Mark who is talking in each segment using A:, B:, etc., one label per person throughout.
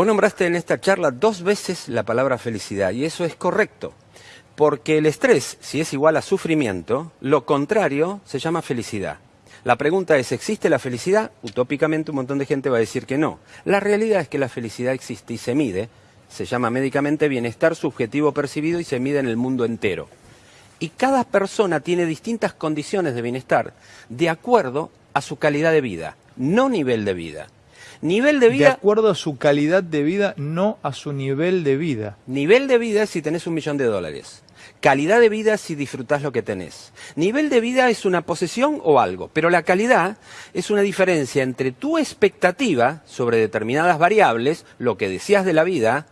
A: Vos nombraste en esta charla dos veces la palabra felicidad y eso es correcto. Porque el estrés, si es igual a sufrimiento, lo contrario se llama felicidad. La pregunta es, ¿existe la felicidad? Utópicamente un montón de gente va a decir que no. La realidad es que la felicidad existe y se mide. Se llama médicamente bienestar subjetivo percibido y se mide en el mundo entero. Y cada persona tiene distintas condiciones de bienestar de acuerdo a su calidad de vida, no nivel de vida. Nivel de vida...
B: De acuerdo a su calidad de vida, no a su nivel de vida.
A: Nivel de vida es si tenés un millón de dólares. Calidad de vida es si disfrutás lo que tenés. Nivel de vida es una posesión o algo, pero la calidad es una diferencia entre tu expectativa sobre determinadas variables, lo que decías de la vida,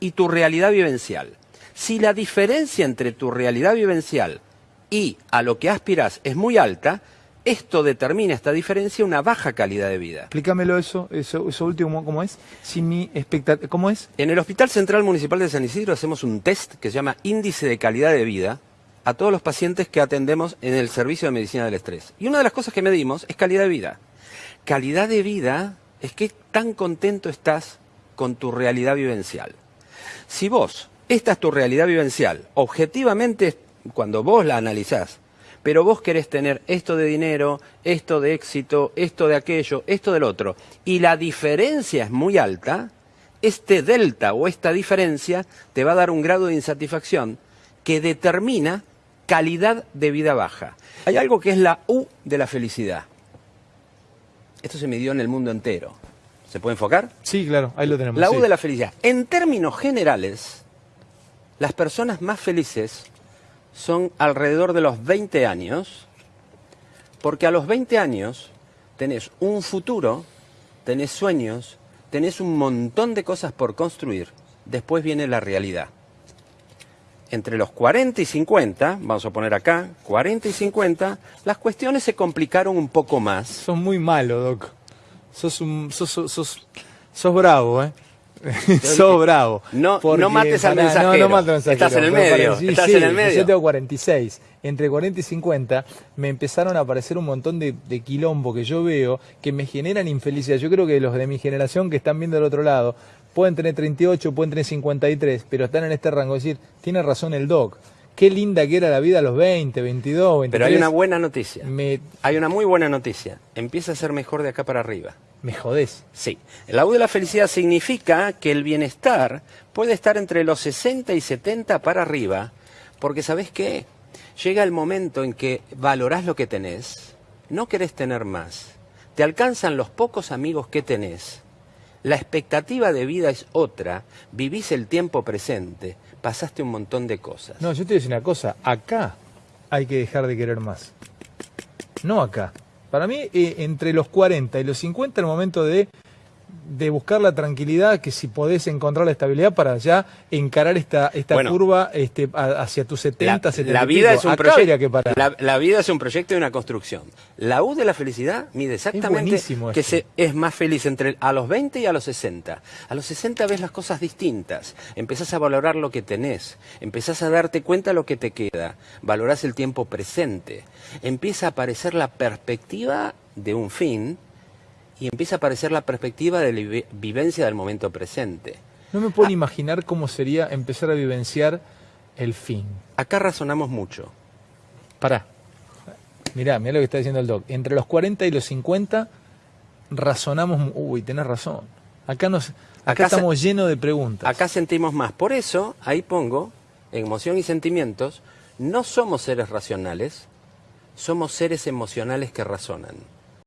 A: y tu realidad vivencial. Si la diferencia entre tu realidad vivencial y a lo que aspiras es muy alta, esto determina esta diferencia una baja calidad de vida.
B: Explícamelo eso, eso, eso último, ¿cómo es? Si mi ¿Cómo es?
A: En el Hospital Central Municipal de San Isidro hacemos un test que se llama Índice de Calidad de Vida a todos los pacientes que atendemos en el servicio de medicina del estrés. Y una de las cosas que medimos es calidad de vida. Calidad de vida es que tan contento estás con tu realidad vivencial. Si vos, esta es tu realidad vivencial, objetivamente, cuando vos la analizás, pero vos querés tener esto de dinero, esto de éxito, esto de aquello, esto del otro, y la diferencia es muy alta, este delta o esta diferencia te va a dar un grado de insatisfacción que determina calidad de vida baja. Hay algo que es la U de la felicidad. Esto se midió en el mundo entero. ¿Se puede enfocar?
B: Sí, claro, ahí lo tenemos.
A: La U de la felicidad. En términos generales, las personas más felices son alrededor de los 20 años, porque a los 20 años tenés un futuro, tenés sueños, tenés un montón de cosas por construir, después viene la realidad. Entre los 40 y 50, vamos a poner acá, 40 y 50, las cuestiones se complicaron un poco más.
B: Sos muy malo, Doc. Sos, un, sos, sos, sos bravo, ¿eh? Sos bravo.
A: No, no mates al mensajero. No, no Estás en el medio. estás en el medio.
B: Yo tengo 46. Entre 40 y 50 me empezaron a aparecer un montón de, de, quilombo que yo veo que me generan infelicidad. Yo creo que los de mi generación que están viendo del otro lado pueden tener 38, pueden tener 53, pero están en este rango. Es decir, tiene razón el doc. Qué linda que era la vida a los 20, 22, 23.
A: Pero hay una buena noticia. Hay una muy buena noticia. Empieza a ser mejor de acá para arriba.
B: ¿Me jodés?
A: Sí. La U de la felicidad significa que el bienestar puede estar entre los 60 y 70 para arriba, porque ¿sabés qué? Llega el momento en que valorás lo que tenés, no querés tener más, te alcanzan los pocos amigos que tenés, la expectativa de vida es otra, vivís el tiempo presente, pasaste un montón de cosas.
B: No, yo te voy a decir una cosa, acá hay que dejar de querer más, no acá. Para mí, eh, entre los 40 y los 50 el momento de de buscar la tranquilidad, que si podés encontrar la estabilidad para ya encarar esta, esta curva este, hacia tus 70, la, 70
A: la vida es un proyecto la, vida es un proyecto y una construcción. La U de la felicidad mide exactamente que se, es más feliz entre a los 20 y a los 60. A los 60 ves las cosas distintas, empezás a valorar lo que tenés, empezás a darte cuenta lo que te queda, valorás el tiempo presente, empieza a aparecer la perspectiva de un fin y empieza a aparecer la perspectiva de la vivencia del momento presente.
B: No me puedo ah. imaginar cómo sería empezar a vivenciar el fin.
A: Acá razonamos mucho.
B: Pará. Mirá, mirá lo que está diciendo el doc. Entre los 40 y los 50 razonamos... Uy, tenés razón. Acá, nos, acá, estamos llenos de preguntas.
A: Acá sentimos más. Por eso, ahí pongo, emoción y sentimientos, no somos seres racionales, somos seres emocionales que razonan.